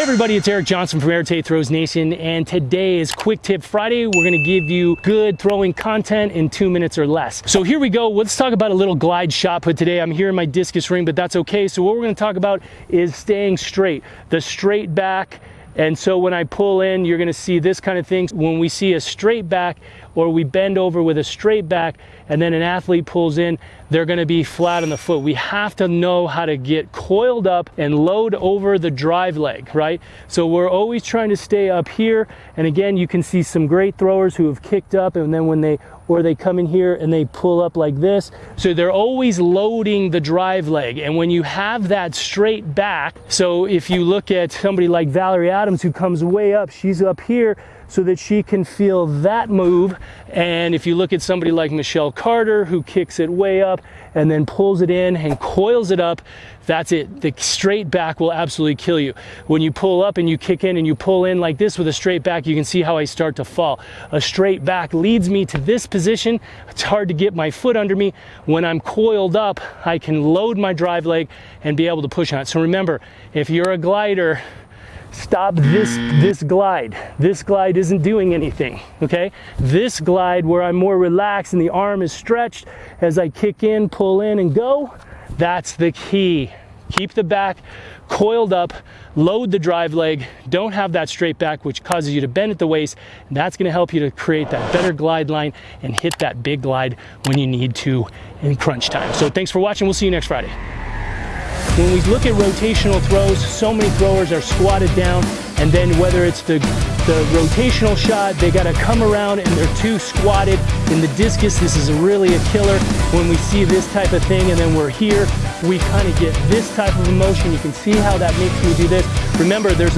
Hey everybody, it's Eric Johnson from Air Tate Throws Nation, and today is Quick Tip Friday. We're gonna give you good throwing content in two minutes or less. So here we go. Let's talk about a little glide shot put today. I'm here in my discus ring, but that's okay. So what we're gonna talk about is staying straight, the straight back, and so when I pull in, you're gonna see this kind of thing. When we see a straight back or we bend over with a straight back and then an athlete pulls in, they're gonna be flat on the foot. We have to know how to get coiled up and load over the drive leg, right? So we're always trying to stay up here. And again, you can see some great throwers who have kicked up and then when they, or they come in here and they pull up like this. So they're always loading the drive leg. And when you have that straight back, so if you look at somebody like Valerie Adams who comes way up, she's up here so that she can feel that move. And if you look at somebody like Michelle Carter who kicks it way up and then pulls it in and coils it up, that's it. The straight back will absolutely kill you. When you pull up and you kick in and you pull in like this with a straight back, you can see how I start to fall. A straight back leads me to this position. It's hard to get my foot under me. When I'm coiled up, I can load my drive leg and be able to push on it. So remember, if you're a glider, stop this this glide. This glide isn't doing anything okay? This glide where i'm more relaxed and the arm is stretched as i kick in pull in and go that's the key. Keep the back coiled up load the drive leg don't have that straight back which causes you to bend at the waist that's going to help you to create that better glide line and hit that big glide when you need to in crunch time. So thanks for watching. We'll see you next friday when we look at rotational throws, so many throwers are squatted down, and then whether it's the, the rotational shot, they gotta come around and they're too squatted. In the discus, this is really a killer. When we see this type of thing and then we're here, we kind of get this type of emotion. You can see how that makes me do this. Remember, there's